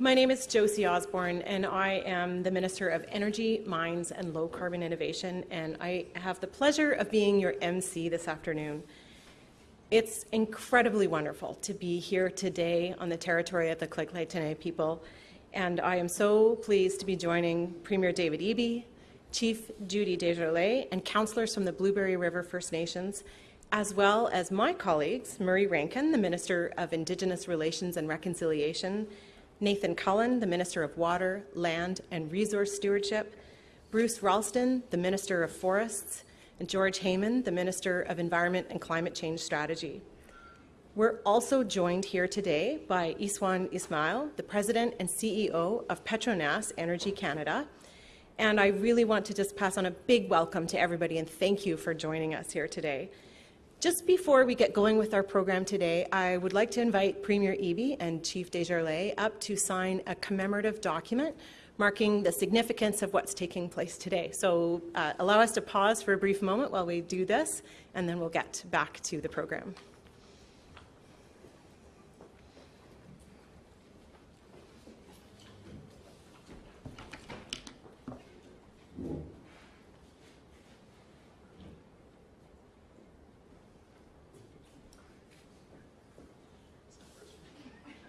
My name is Josie Osborne, and I am the Minister of Energy, Mines, and Low Carbon Innovation, and I have the pleasure of being your MC this afternoon. It's incredibly wonderful to be here today on the territory of the Lheidli people, and I am so pleased to be joining Premier David Eby, Chief Judy Desjarlais, and councillors from the Blueberry River First Nations, as well as my colleagues, Murray Rankin, the Minister of Indigenous Relations and Reconciliation, Nathan Cullen, the Minister of Water, Land and Resource Stewardship, Bruce Ralston, the Minister of Forests, and George Heyman, the Minister of Environment and Climate Change Strategy. We're also joined here today by Iswan Ismail, the President and CEO of Petronas Energy Canada. And I really want to just pass on a big welcome to everybody and thank you for joining us here today. Just before we get going with our program today, I would like to invite Premier Eby and Chief Desjarlais up to sign a commemorative document marking the significance of what's taking place today. So uh, allow us to pause for a brief moment while we do this, and then we'll get back to the program.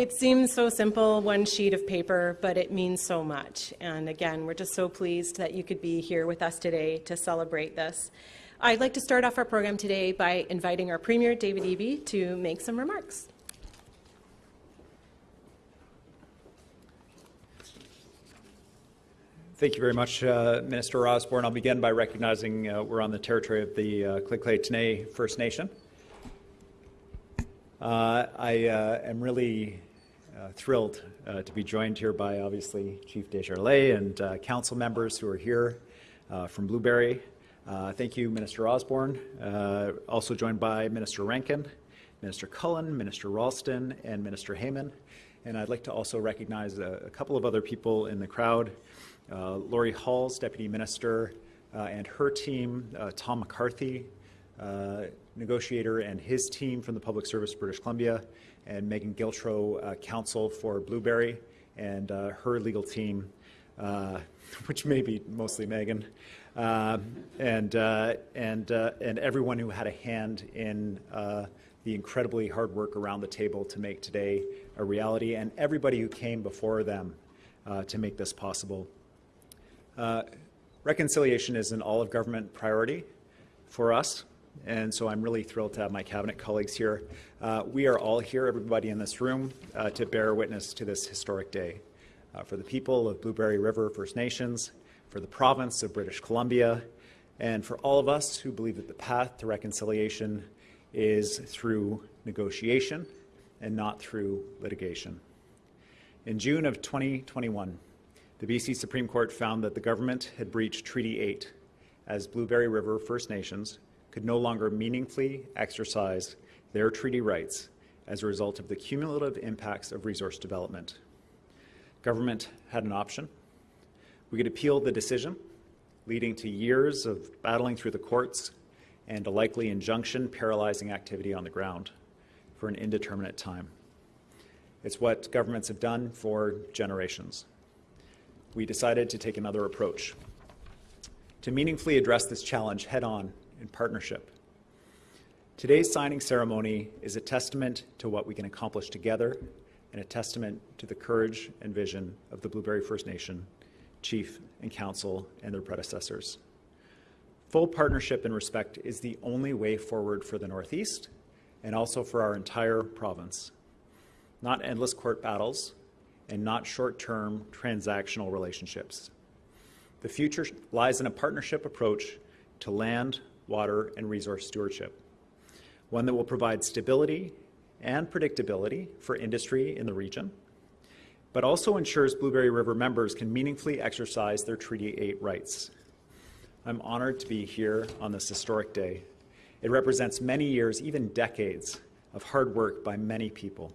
It seems so simple, one sheet of paper, but it means so much. And again, we're just so pleased that you could be here with us today to celebrate this. I'd like to start off our program today by inviting our Premier, David Eby, to make some remarks. Thank you very much, uh, Minister Osborne. I'll begin by recognizing uh, we're on the territory of the uh, T'enneh First Nation. Uh, I uh, am really uh, thrilled uh, to be joined here by obviously Chief Desjarlais and uh, council members who are here uh, from Blueberry. thank you, Minister Osborne. also joined by Minister Rankin, Minister Cullen, Minister Ralston, and Minister Heyman. And I'd like to also recognize a, a couple of other people in the crowd. Lori Halls, Deputy Minister, and her team, Tom McCarthy, negotiator and his team from the Public Service British Columbia, and Megan Giltrow, uh, counsel for Blueberry, and uh, her legal team, uh, which may be mostly Megan, uh, and, uh, and, and everyone who had a hand in the incredibly hard work around the table to make today a reality, and everybody who came before them to make this possible. reconciliation is an all of government priority for us and so I'm really thrilled to have my cabinet colleagues here. Uh, we are all here, everybody in this room, uh, to bear witness to this historic day. Uh, for the people of Blueberry River First Nations, for the province of British Columbia, and for all of us who believe that the path to reconciliation is through negotiation and not through litigation. In June of 2021, the BC Supreme Court found that the government had breached Treaty 8 as Blueberry River First Nations could no longer meaningfully exercise their treaty rights as a result of the cumulative impacts of resource development. Government had an option. We could appeal the decision, leading to years of battling through the courts and a likely injunction paralyzing activity on the ground for an indeterminate time. It's what governments have done for generations. We decided to take another approach. To meaningfully address this challenge head on in partnership. Today's signing ceremony is a testament to what we can accomplish together and a testament to the courage and vision of the Blueberry First Nation, Chief and Council, and their predecessors. Full partnership and respect is the only way forward for the Northeast and also for our entire province. Not endless court battles and not short-term transactional relationships. The future lies in a partnership approach to land, water, and resource stewardship, one that will provide stability and predictability for industry in the region, but also ensures Blueberry River members can meaningfully exercise their Treaty 8 rights. I'm honored to be here on this historic day. It represents many years, even decades, of hard work by many people.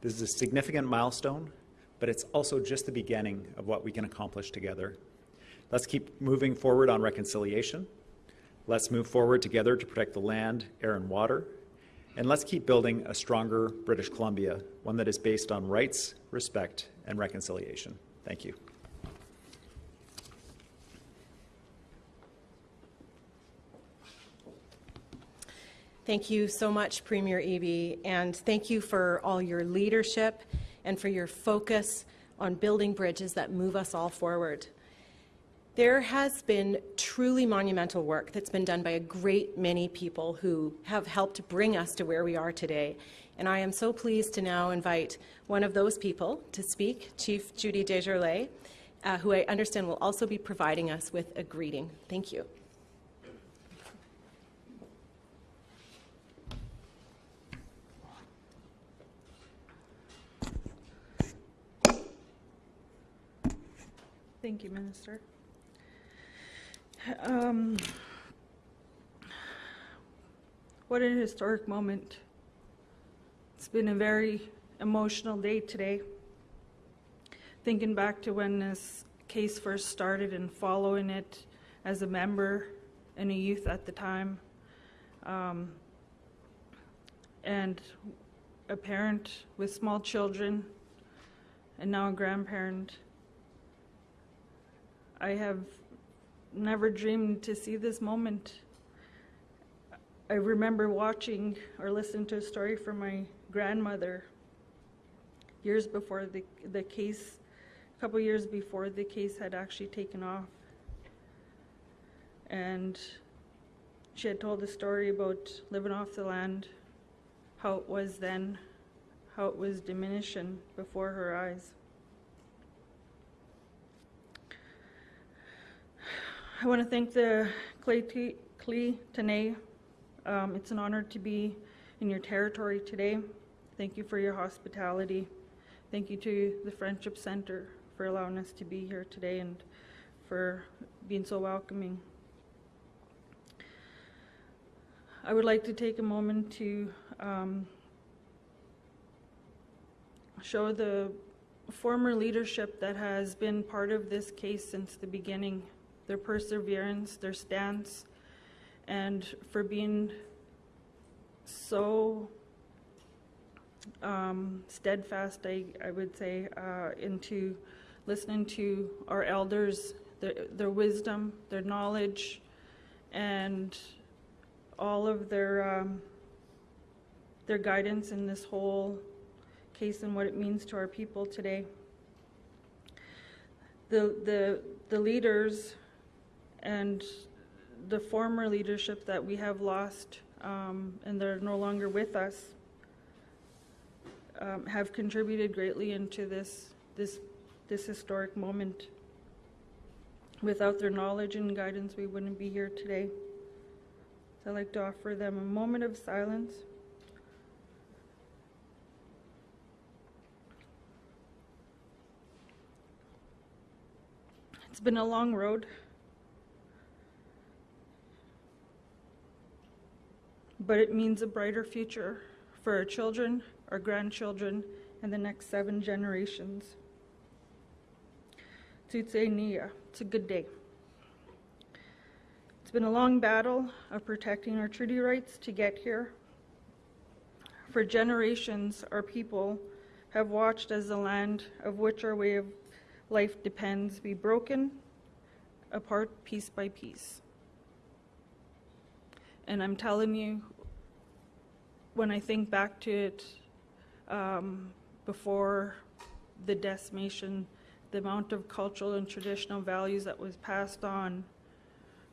This is a significant milestone, but it's also just the beginning of what we can accomplish together. Let's keep moving forward on reconciliation. Let's move forward together to protect the land, air, and water. And let's keep building a stronger British Columbia, one that is based on rights, respect, and reconciliation. Thank you. Thank you so much, Premier Eby, and thank you for all your leadership and for your focus on building bridges that move us all forward. There has been truly monumental work that's been done by a great many people who have helped bring us to where we are today. And I am so pleased to now invite one of those people to speak, Chief Judy Desjarlais, uh, who I understand will also be providing us with a greeting. Thank you. Thank you, Minister. Um, what an historic moment. It's been a very emotional day today. Thinking back to when this case first started and following it as a member and a youth at the time, um, and a parent with small children, and now a grandparent. I have never dreamed to see this moment. I remember watching or listening to a story from my grandmother years before the, the case, a couple years before the case had actually taken off. And she had told a story about living off the land, how it was then, how it was diminishing before her eyes. I want to thank the Lheidli T'enneh. Um, it's an honor to be in your territory today. Thank you for your hospitality. Thank you to the Friendship Center for allowing us to be here today and for being so welcoming. I would like to take a moment to um, show the former leadership that has been part of this case since the beginning their perseverance, their stance, and for being so um, steadfast, I, I would say, uh, into listening to our elders, their, their wisdom, their knowledge, and all of their um, their guidance in this whole case and what it means to our people today. The the the leaders and the former leadership that we have lost um, and they're no longer with us um, have contributed greatly into this this this historic moment. Without their knowledge and guidance, we wouldn't be here today. So I'd like to offer them a moment of silence. It's been a long road. But it means a brighter future for our children, our grandchildren, and the next seven generations. Tutse Nia, it's a good day. It's been a long battle of protecting our treaty rights to get here. For generations, our people have watched as the land of which our way of life depends be broken apart piece by piece. And I'm telling you, when I think back to it um, before the decimation, the amount of cultural and traditional values that was passed on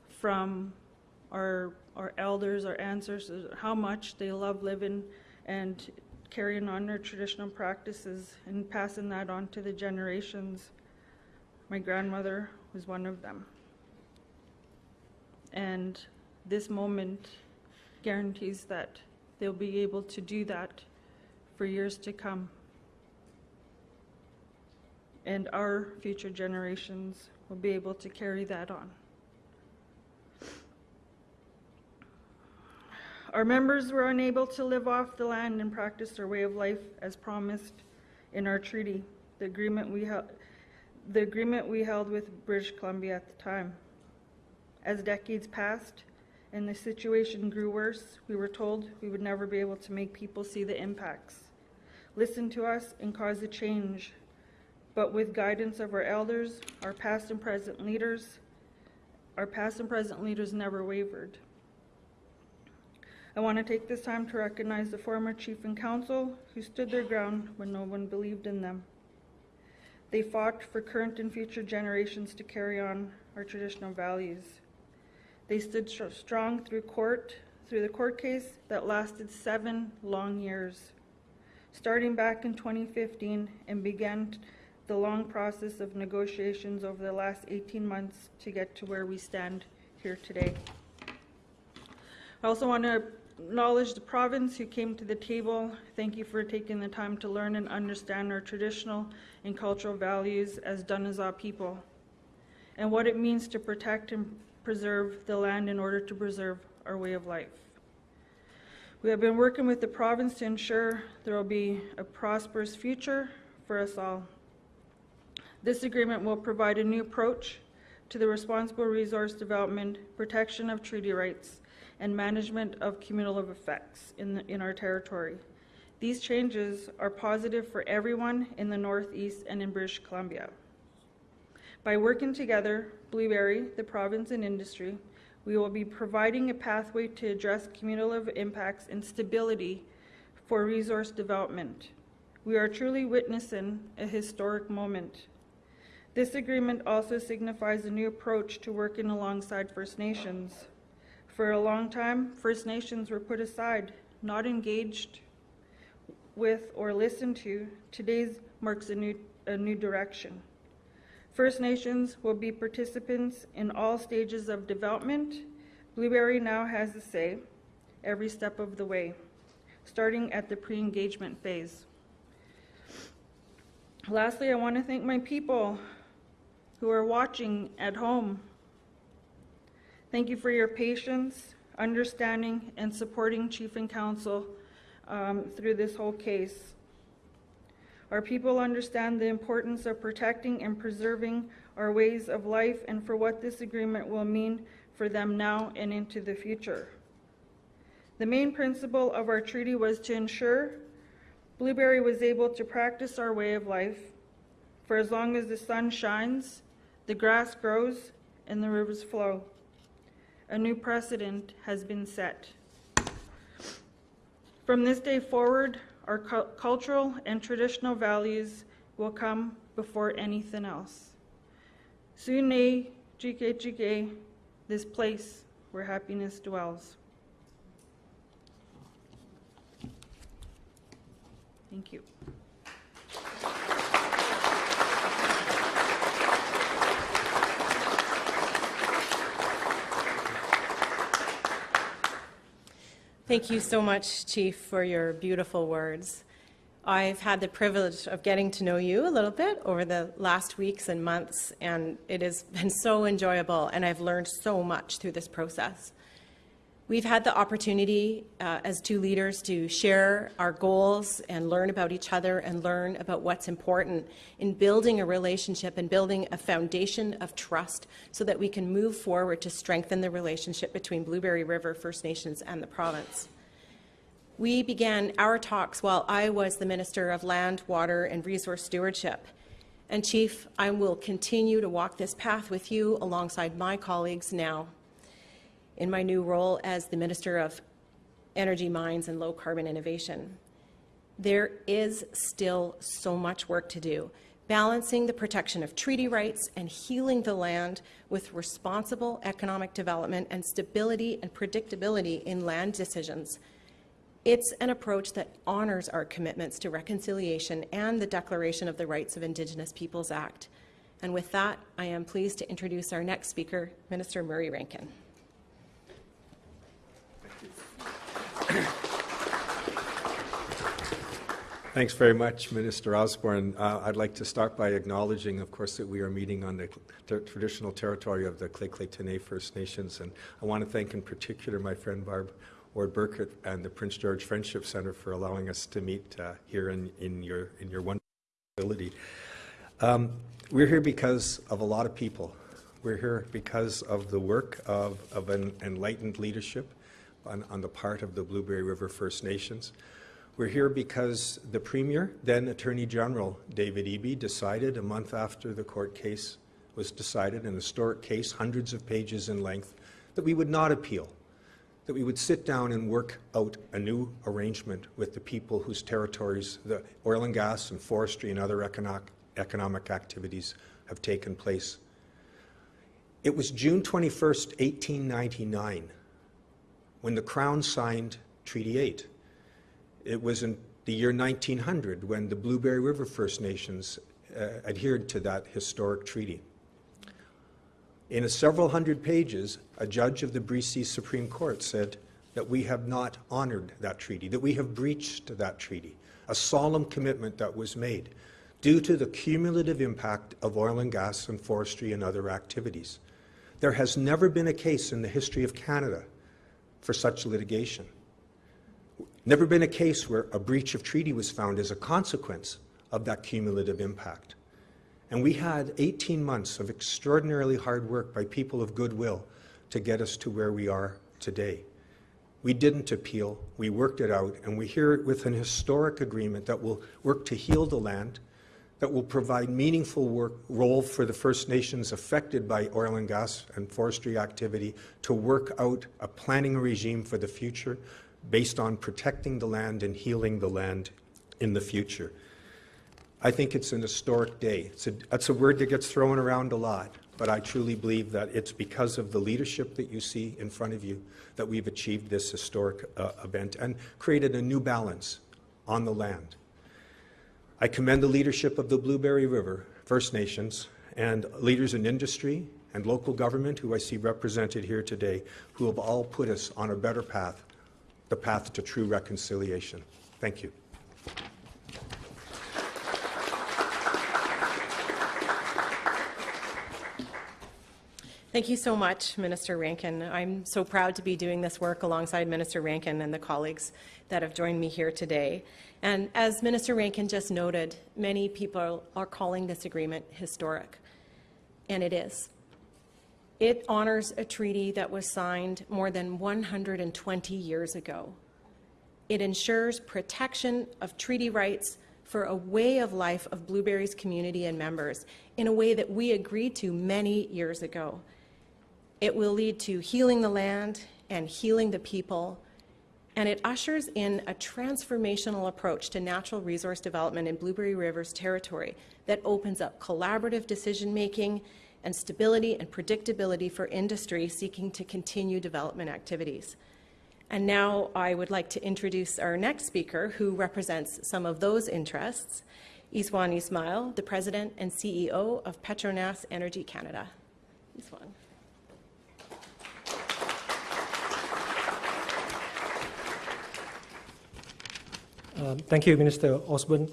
from our our elders, our ancestors, how much they love living and carrying on their traditional practices and passing that on to the generations. My grandmother was one of them. And this moment guarantees that they'll be able to do that for years to come. And our future generations will be able to carry that on. Our members were unable to live off the land and practice their way of life as promised in our treaty, the agreement we held, the agreement we held with British Columbia at the time. As decades passed and the situation grew worse, we were told we would never be able to make people see the impacts, listen to us, and cause a change. But with guidance of our elders, our past and present leaders, our past and present leaders never wavered. I want to take this time to recognize the former chief and council who stood their ground when no one believed in them. They fought for current and future generations to carry on our traditional values. They stood str- strong through court, through the court case that lasted seven long years, starting back in 2015 and began the long process of negotiations over the last 18 months to get to where we stand here today. I also want to acknowledge the province who came to the table. Thank you for taking the time to learn and understand our traditional and cultural values as Dane-zaa people and what it means to protect and preserve the land in order to preserve our way of life. We have been working with the province to ensure there will be a prosperous future for us all. This agreement will provide a new approach to the responsible resource development, protection of treaty rights, and management of cumulative effects in, the, in our territory. These changes are positive for everyone in the Northeast and in British Columbia. By working together, Blueberry, the province, and industry, we will be providing a pathway to address cumulative impacts and stability for resource development. We are truly witnessing a historic moment. This agreement also signifies a new approach to working alongside First Nations. For a long time, First Nations were put aside, not engaged with or listened to. Today's marks a new, a new direction. First Nations will be participants in all stages of development. Blueberry now has a say every step of the way, starting at the pre-engagement phase. Lastly, I want to thank my people who are watching at home Thank you for your patience, understanding, and supporting Chief and Council um, through this whole case. Our people understand the importance of protecting and preserving our ways of life and for what this agreement will mean for them now and into the future. The main principle of our treaty was to ensure Blueberry was able to practice our way of life for as long as the sun shines, the grass grows, and the rivers flow a new precedent has been set. From this day forward, our cu- cultural and traditional values will come before anything else. Sune Jike Jike, this place where happiness dwells. Thank you. Thank you so much, Chief, for your beautiful words. I've had the privilege of getting to know you a little bit over the last weeks and months, and it has been so enjoyable, and I've learned so much through this process. We've had the opportunity uh, as two leaders to share our goals and learn about each other and learn about what's important in building a relationship and building a foundation of trust so that we can move forward to strengthen the relationship between Blueberry River First Nations and the province. We began our talks while I was the Minister of Land, Water and Resource Stewardship. And Chief, I will continue to walk this path with you alongside my colleagues now in my new role as the Minister of Energy, Mines and Low Carbon Innovation. There is still so much work to do, balancing the protection of treaty rights and healing the land with responsible economic development and stability and predictability in land decisions. It's an approach that honors our commitments to reconciliation and the Declaration of the Rights of Indigenous Peoples Act. And with that, I am pleased to introduce our next speaker, Minister Murray Rankin. Thanks very much, Minister Osborne. Uh, I'd like to start by acknowledging, of course, that we are meeting on the ter- traditional territory of the T'enneh First Nations, and I want to thank in particular my friend Barb Ward Burkitt and the Prince George Friendship Center for allowing us to meet uh, here in, in your in your wonderful facility. Um, we're here because of a lot of people. We're here because of the work of, of an enlightened leadership on, on the part of the Blueberry River First Nations. We're here because the Premier, then Attorney General David Eby, decided a month after the court case was decided, an historic case, hundreds of pages in length, that we would not appeal, that we would sit down and work out a new arrangement with the people whose territories the oil and gas and forestry and other economic, activities have taken place. It was June 21st, 1899, when the Crown signed Treaty 8. It was in the year 1900 when the Blueberry River First Nations uh, adhered to that historic treaty. In several hundred pages, a judge of the BC Supreme Court said that we have not honored that treaty, that we have breached that treaty, a solemn commitment that was made due to the cumulative impact of oil and gas and forestry and other activities. There has never been a case in the history of Canada for such litigation. Never been a case where a breach of treaty was found as a consequence of that cumulative impact. And we had 18 months of extraordinarily hard work by people of goodwill to get us to where we are today. We didn't appeal, we worked it out, and we hear it with an historic agreement that will work to heal the land, that will provide meaningful work, role for the First Nations affected by oil and gas and forestry activity to work out a planning regime for the future based on protecting the land and healing the land in the future. I think it's an historic day. It's a, that's a word that gets thrown around a lot, but I truly believe that it's because of the leadership that you see in front of you that we've achieved this historic uh, event and created a new balance on the land. I commend the leadership of the Blueberry River First Nations and leaders in industry and local government who I see represented here today who have all put us on a better path, the path to true reconciliation. Thank you. Thank you so much, Minister Rankin. I'm so proud to be doing this work alongside Minister Rankin and the colleagues that have joined me here today. And as Minister Rankin just noted, many people are calling this agreement historic, and it is. It honors a treaty that was signed more than 120 years ago. It ensures protection of treaty rights for a way of life of Blueberry's community and members in a way that we agreed to many years ago. It will lead to healing the land and healing the people, and it ushers in a transformational approach to natural resource development in Blueberry River's territory that opens up collaborative decision-making and stability and predictability for industry seeking to continue development activities. And now I would like to introduce our next speaker who represents some of those interests, Iswan Ismail, the President and CEO of Petronas Energy Canada. Iswan. Um, thank you, Minister Osborne.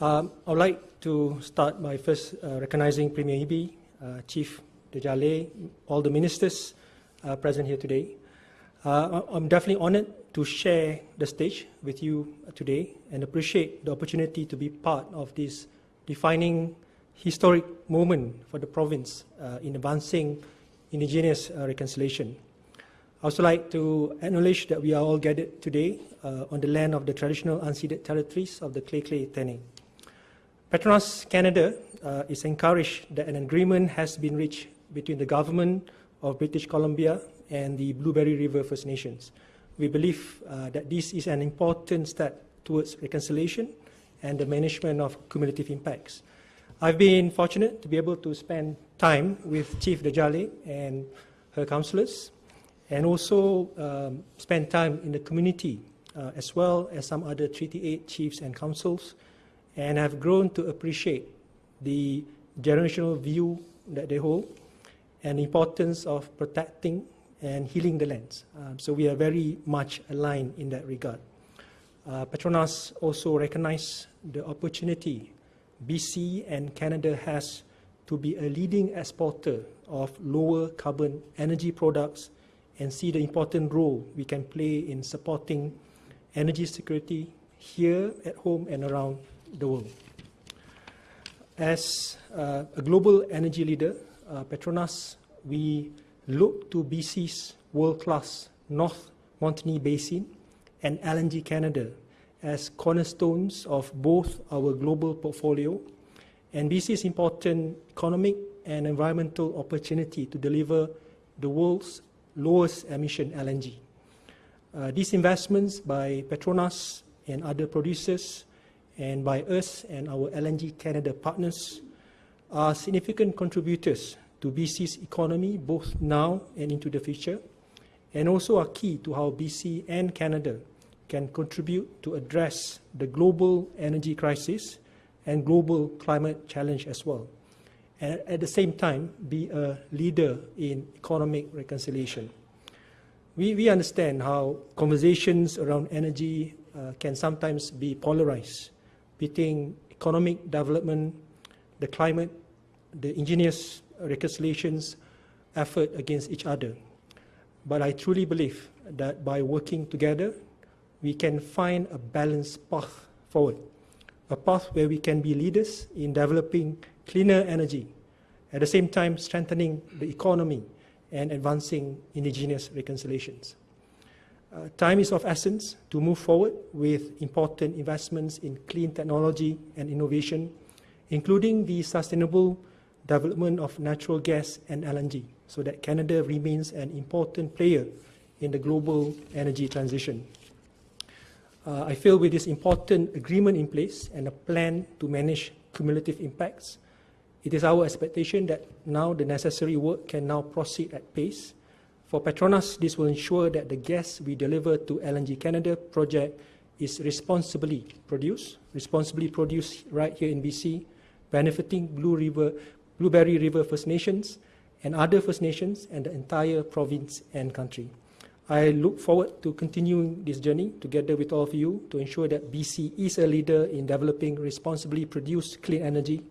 Um, I would like to start by first uh, recognizing Premier uh, Chief Desjarlais, all the ministers uh, present here today. Uh, I'm definitely honored to share the stage with you today and appreciate the opportunity to be part of this defining historic moment for the province uh, in advancing Indigenous uh, reconciliation. I also like to acknowledge that we are all gathered today uh, on the land of the traditional unceded territories of the Lheidli T'enneh. Petronas Canada uh, is encouraged that an agreement has been reached between the government of British Columbia and the Blueberry River First Nations. We believe uh, that this is an important step towards reconciliation and the management of cumulative impacts. I've been fortunate to be able to spend time with Chief Desjarlais and her councillors and also um, spend time in the community uh, as well as some other Treaty 8 chiefs and councils, and have grown to appreciate the generational view that they hold and the importance of protecting and healing the lands. Um, so we are very much aligned in that regard. Uh, Petronas also recognize the opportunity BC and Canada has to be a leading exporter of lower carbon energy products and see the important role we can play in supporting energy security here at home and around the world. As uh, a global energy leader, uh, Petronas, we look to BC's world-class North Montney Basin and LNG Canada as cornerstones of both our global portfolio and BC's important economic and environmental opportunity to deliver the world's lowest emission LNG. Uh, these investments by Petronas and other producers and by us and our LNG Canada partners are significant contributors to BC's economy both now and into the future and also are key to how BC and Canada can contribute to address the global energy crisis and global climate challenge as well. And at the same time, be a leader in economic reconciliation. We, we understand how conversations around energy uh, can sometimes be polarized, between economic development, the climate, the indigenous reconciliations effort against each other. But I truly believe that by working together, we can find a balanced path forward, a path where we can be leaders in developing cleaner energy, at the same time strengthening the economy and advancing indigenous reconciliations. Uh, time is of essence to move forward with important investments in clean technology and innovation, including the sustainable development of natural gas and LNG, so that Canada remains an important player in the global energy transition. Uh, I feel with this important agreement in place and a plan to manage cumulative impacts, it is our expectation that now the necessary work can now proceed at pace. For Petronas, this will ensure that the gas we deliver to LNG Canada project is responsibly produced, responsibly produced right here in BC, benefiting Blue River, Blueberry River First Nations and other First Nations and the entire province and country. I look forward to continuing this journey together with all of you to ensure that BC is a leader in developing responsibly produced clean energy,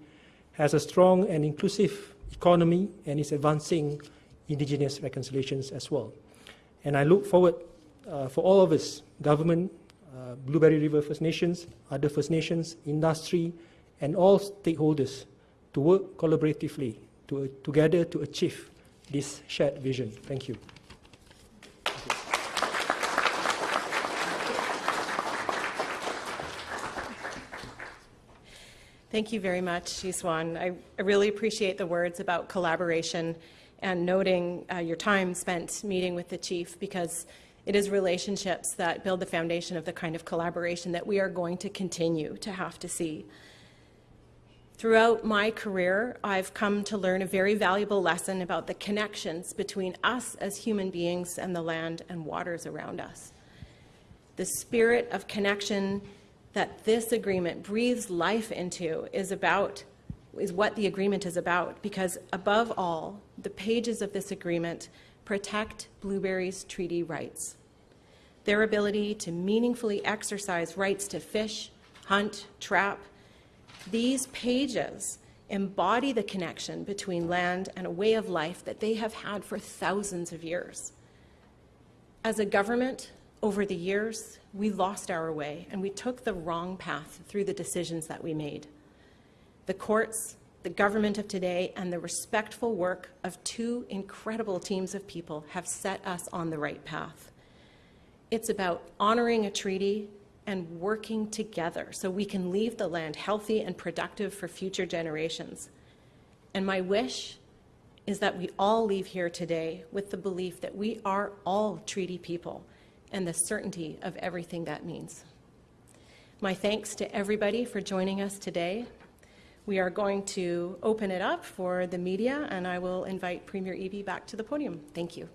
has a strong and inclusive economy, and is advancing indigenous reconciliations as well. And I look forward uh, for all of us, government, uh, Blueberry River First Nations, other First Nations, industry, and all stakeholders to work collaboratively to, together to achieve this shared vision. Thank you. Thank you very much, Iswan. I, I really appreciate the words about collaboration and noting uh, your time spent meeting with the chief because it is relationships that build the foundation of the kind of collaboration that we are going to continue to have to see. Throughout my career, I've come to learn a very valuable lesson about the connections between us as human beings and the land and waters around us. The spirit of connection that this agreement breathes life into is about is what the agreement is about because above all the pages of this agreement protect Blueberry's treaty rights their ability to meaningfully exercise rights to fish hunt trap these pages embody the connection between land and a way of life that they have had for thousands of years. As a government, over the years, we lost our way and we took the wrong path through the decisions that we made. The courts, the government of today, and the respectful work of two incredible teams of people have set us on the right path. It's about honoring a treaty and working together so we can leave the land healthy and productive for future generations. And my wish is that we all leave here today with the belief that we are all treaty people and the certainty of everything that means. My thanks to everybody for joining us today. We are going to open it up for the media, and I will invite Premier Eby back to the podium. Thank you.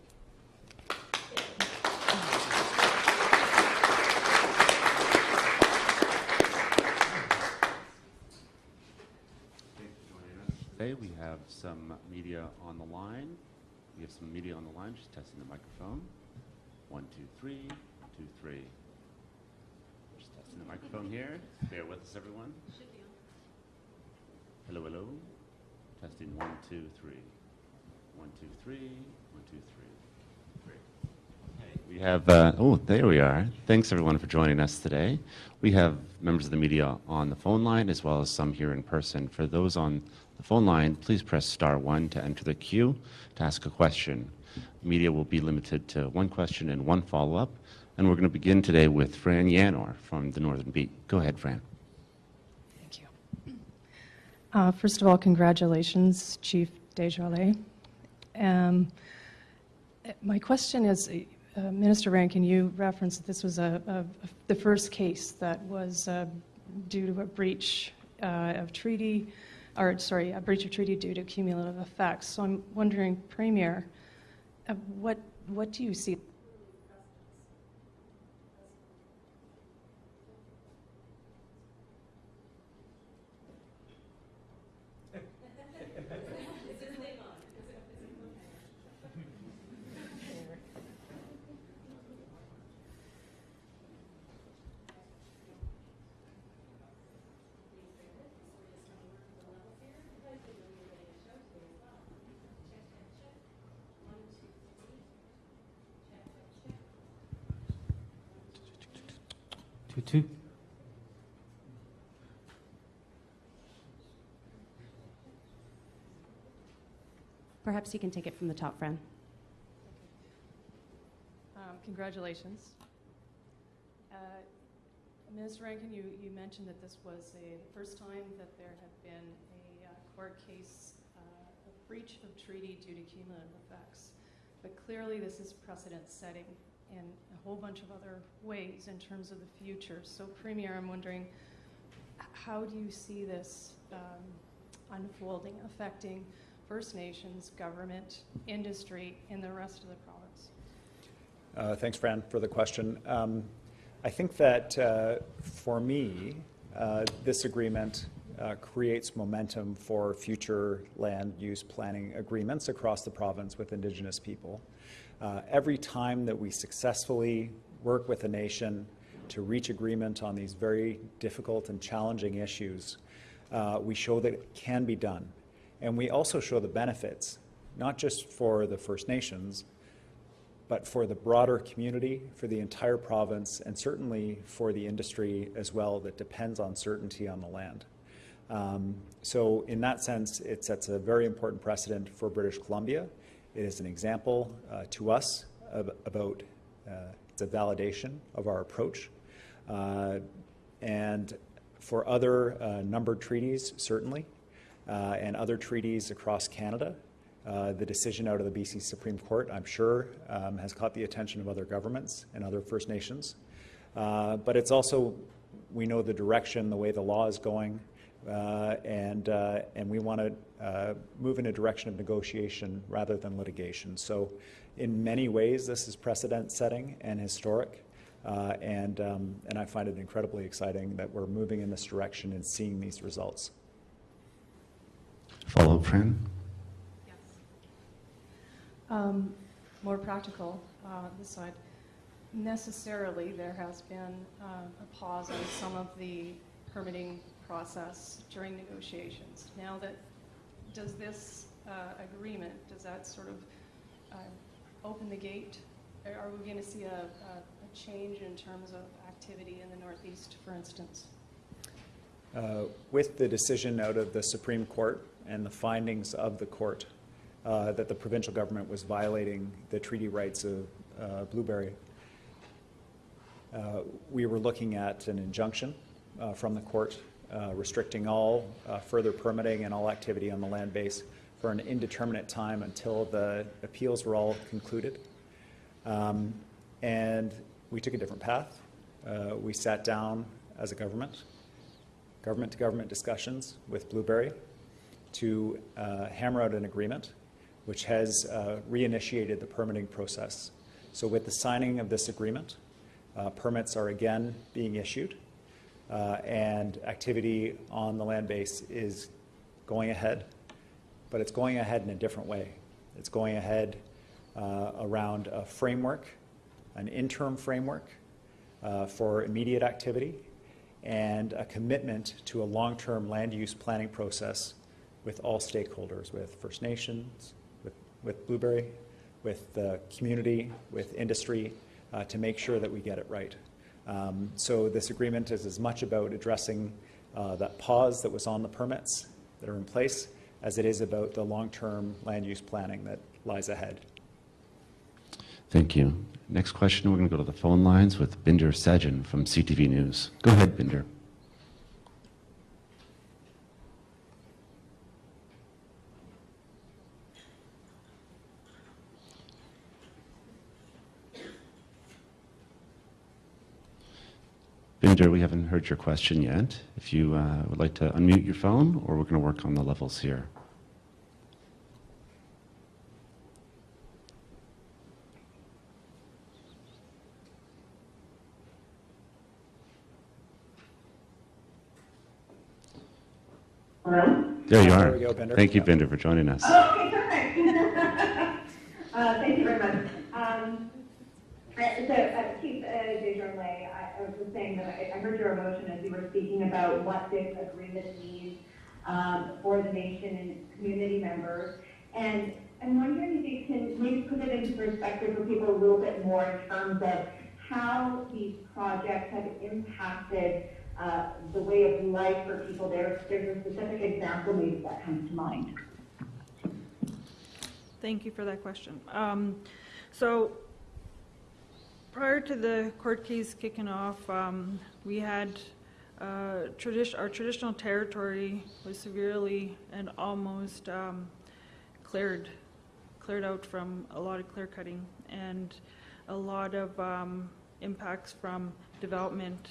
Today we have some media on the line. We have some media on the line. She's testing the microphone. One, two, three. One, two, three. Just testing the microphone here. Bear with us, everyone. Hello, hello. Testing one, two, three. One, two, three, one, two, three. Great. Okay, We have, uh, oh, there we are. Thanks, everyone, for joining us today. We have members of the media on the phone line as well as some here in person. For those on the phone line, please press star one to enter the queue to ask a question. Media will be limited to one question and one follow-up. And we're going to begin today with Fran Yanor from the Northern Beat. Go ahead, Fran. Uh, First of all, congratulations, Chief Desjarlais. Um, My question is, uh, Minister Rankin, you referenced that this was a, a- the first case that was uh, due to a breach uh, of treaty, or, sorry, a breach of treaty due to cumulative effects. So I'm wondering, Premier, uh, what, what do you see Two, two. Perhaps you can take it from the top, Fran. Um, Congratulations. Uh, Minister Rankin, you, you mentioned that this was a, the first time that there had been a uh, court case, uh, a breach of treaty due to cumulative effects. But clearly, this is precedent-setting in a whole bunch of other ways in terms of the future. So Premier, I'm wondering, how do you see this um, unfolding, affecting First Nations, government, industry, and the rest of the province? Uh, Thanks, Fran, for the question. Um, I think that uh, for me, uh, this agreement uh, creates momentum for future land use planning agreements across the province with Indigenous people. Uh, Every time that we successfully work with a nation to reach agreement on these very difficult and challenging issues, uh, we show that it can be done. And we also show the benefits, not just for the First Nations, but for the broader community, for the entire province, and certainly for the industry as well that depends on certainty on the land. Um, so in that sense, it sets a very important precedent for British Columbia. It is an example uh, to us about, uh, it's a validation of our approach. Uh, and for other uh, numbered treaties, certainly, uh, and other treaties across Canada, uh, the decision out of the BC Supreme Court, I'm sure, um, has caught the attention of other governments and other First Nations. But it's also, we know the direction, the way the law is going, and, uh, and we want to uh, move in a direction of negotiation rather than litigation. So, in many ways, this is precedent setting and historic. Uh, and, um, and I find it incredibly exciting that we're moving in this direction and seeing these results. Follow up, Fran. Um, More practical, uh, this side. Necessarily, there has been uh, a pause on some of the permitting process during negotiations. Now that, does this uh, agreement, does that sort of uh, open the gate? Are we going to see a, a a change in terms of activity in the Northeast, for instance? Uh, with the decision out of the Supreme Court and the findings of the court uh, that the provincial government was violating the treaty rights of uh, Blueberry, uh, we were looking at an injunction from the court uh, restricting all uh, further permitting and all activity on the land base for an indeterminate time until the appeals were all concluded. Um, and we took a different path. Uh, we sat down as a government government to government discussions with Blueberry to uh, hammer out an agreement which has uh, reinitiated the permitting process. So, with the signing of this agreement, permits are again being issued, uh, and activity on the land base is going ahead. but it's going ahead in a different way. It's going ahead uh, around a framework, an interim framework uh, for immediate activity, and a commitment to a long-term land use planning process with all stakeholders, with First Nations, with, with Blueberry, with the community, with industry, uh, to make sure that we get it right. Um, so this agreement is as much about addressing uh, that pause that was on the permits that are in place as it is about the long-term land use planning that lies ahead. Thank you. Next question, we're going to go to the phone lines with Bhinder Sajan from CTV News. Go ahead, Bhinder. Bhinder, we haven't heard your question yet. If you uh, would like to unmute your phone, or we're going to work on the levels here. Hello? There you There are. we go, Bhinder. Thank you, Yeah. Bhinder, for joining us. Okay. Uh, Thank you very much. Um, So, uh, Chief uh, Desjarlais, I was just saying that I I heard your emotion as you were speaking about what this agreement means um, for the nation and community members. And I'm wondering if you can maybe put it into perspective for people a little bit more in terms of how these projects have impacted uh, the way of life for people there. There's a specific example maybe that comes to mind. Thank you for that question. Um, So, prior to the court case kicking off, um, we had, uh, tradi- our traditional territory was severely and almost um, cleared, cleared out from a lot of clear cutting and a lot of um, impacts from development.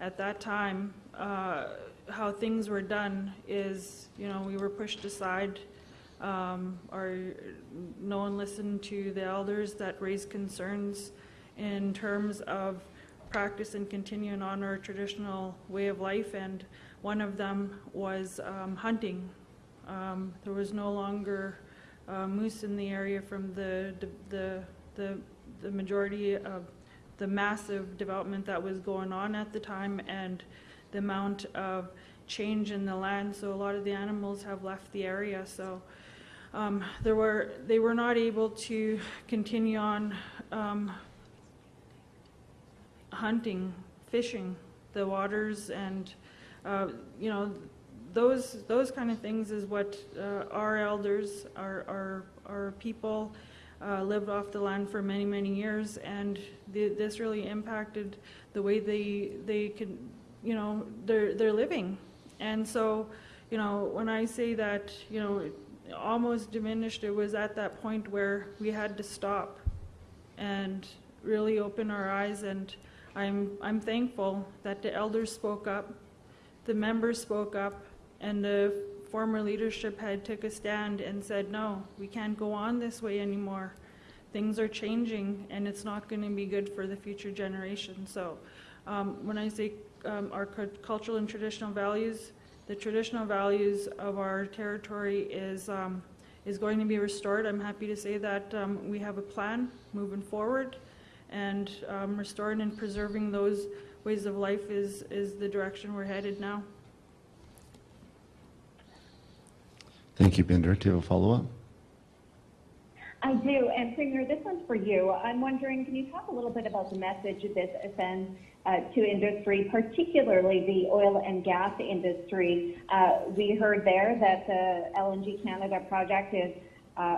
At that time, uh, how things were done is, you know, we were pushed aside um, or no one listened to the elders that raised concerns in terms of practice and continuing on our traditional way of life, and one of them was um, hunting. Um, there was no longer uh, moose in the area from the the the the majority of the massive development that was going on at the time, and the amount of change in the land. So a lot of the animals have left the area. So um, there were they were not able to continue on um, hunting, fishing the waters, and uh, you know those those kind of things is what uh, our elders, our our our people. Uh, lived off the land for many many years, and the, this really impacted the way they they could, you know, they're they're living, and so, you know, when I say that, you know, almost diminished, it was at that point where we had to stop and really open our eyes. And I'm, I'm thankful that the elders spoke up, the members spoke up, and the former leadership had took a stand and said, no, we can't go on this way anymore. Things are changing, and it's not going to be good for the future generation. So um, when I say um, our cu- cultural and traditional values, the traditional values of our territory is, um, is going to be restored. I'm happy to say that um, we have a plan moving forward, and um, restoring and preserving those ways of life is, is the direction we're headed now. Thank you, Bhinder. Do you have a follow-up? I do, and Premier, this one's for you. I'm wondering, can you talk a little bit about the message this sends uh, to industry, particularly the oil and gas industry? Uh, we heard there that the LNG Canada project is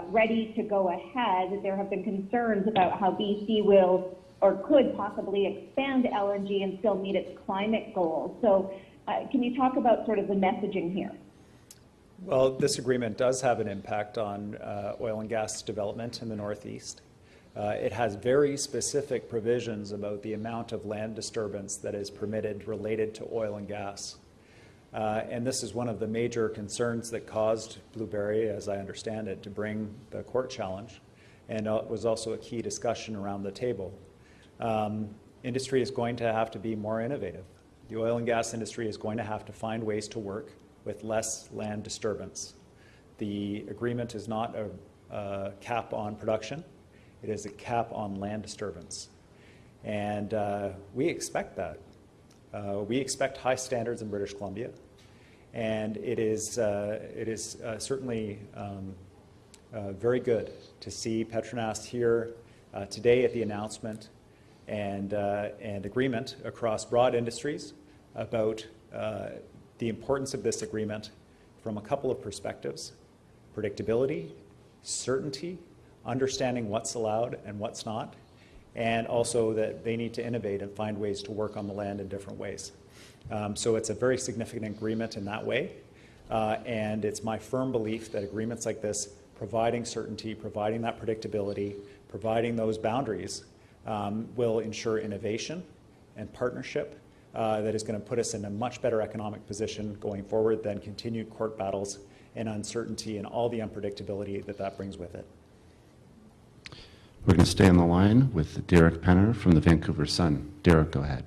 ready to go ahead. There have been concerns about how BC will or could possibly expand LNG and still meet its climate goals. So, uh, can you talk about sort of the messaging here? Well, this agreement does have an impact on uh, oil and gas development in the Northeast. Uh, It has very specific provisions about the amount of land disturbance that is permitted related to oil and gas. Uh, And this is one of the major concerns that caused Blueberry, as I understand it, to bring the court challenge, and uh, was also a key discussion around the table. Um, Industry is going to have to be more innovative. The oil and gas industry is going to have to find ways to work with less land disturbance. the agreement is not a, a cap on production, it is a cap on land disturbance. And uh, we expect that. Uh, we expect high standards in British Columbia, and it is, uh, it is uh, certainly um, uh, very good to see Petronas here uh, today at the announcement and, uh, and agreement across broad industries about the importance of this agreement from a couple of perspectives predictability, certainty, understanding what's allowed and what's not, and also that they need to innovate and find ways to work on the land in different ways. Um, so it's a very significant agreement in that way, uh, and it's my firm belief that agreements like this, providing certainty, providing that predictability, providing those boundaries, um, will ensure innovation and partnership uh, that is going to put us in a much better economic position going forward than continued court battles and uncertainty and all the unpredictability that that brings with it. We're going to stay on the line with Derek Penner from the Vancouver Sun. Derek, go ahead.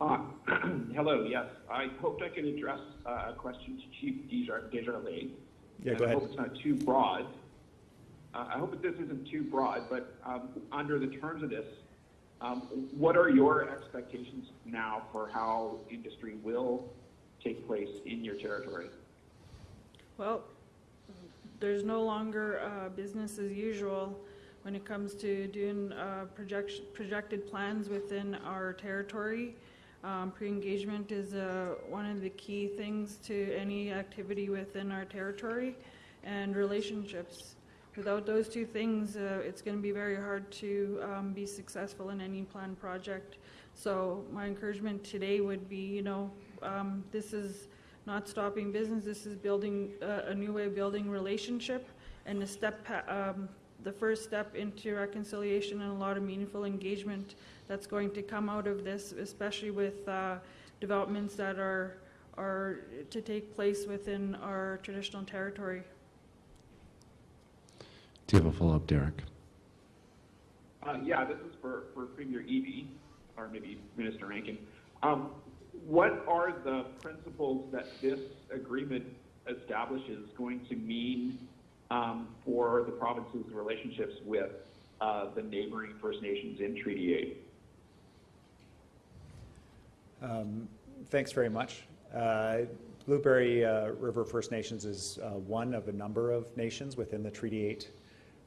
Uh, hello, yes. I hoped I could address uh, a question to Chief Desjar- Desjarlais. Yeah, And go I ahead. hope it's not too broad. Uh, I hope that this isn't too broad, but um, under the terms of this, um, what are your expectations now for how industry will take place in your territory? Well, there's no longer uh, business as usual when it comes to doing uh, projected plans within our territory. Um, Pre-engagement is uh, one of the key things to any activity within our territory, and relationships. Without those two things, uh, it's going to be very hard to um, be successful in any planned project. So my encouragement today would be, you know, um, this is not stopping business. This is building uh, a new way of building relationship and the step, um, the first step into reconciliation and a lot of meaningful engagement that's going to come out of this, especially with uh, developments that are are to take place within our traditional territory. Do you have a follow-up, Derek? Uh, yeah, this is for, for Premier Eby, or maybe Minister Rankin. Um, what are the principles that this agreement establishes going to mean um, for the province's relationships with uh, the neighboring First Nations in Treaty 8? Um, Thanks very much. Uh, Blueberry uh, River First Nations is uh, one of a number of nations within the Treaty 8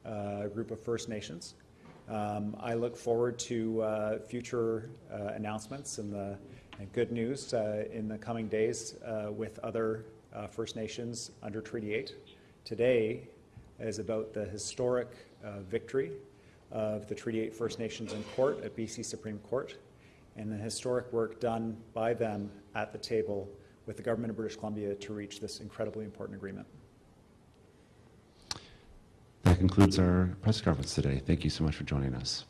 uh, group of First Nations. Um, I look forward to uh, future announcements and, the, and good news uh, in the coming days uh, with other uh, First Nations under Treaty 8. Today is about the historic uh, victory of the Treaty 8 First Nations in court at BC Supreme Court and the historic work done by them at the table with the government of British Columbia to reach this incredibly important agreement. That concludes our press conference today. Thank you so much for joining us.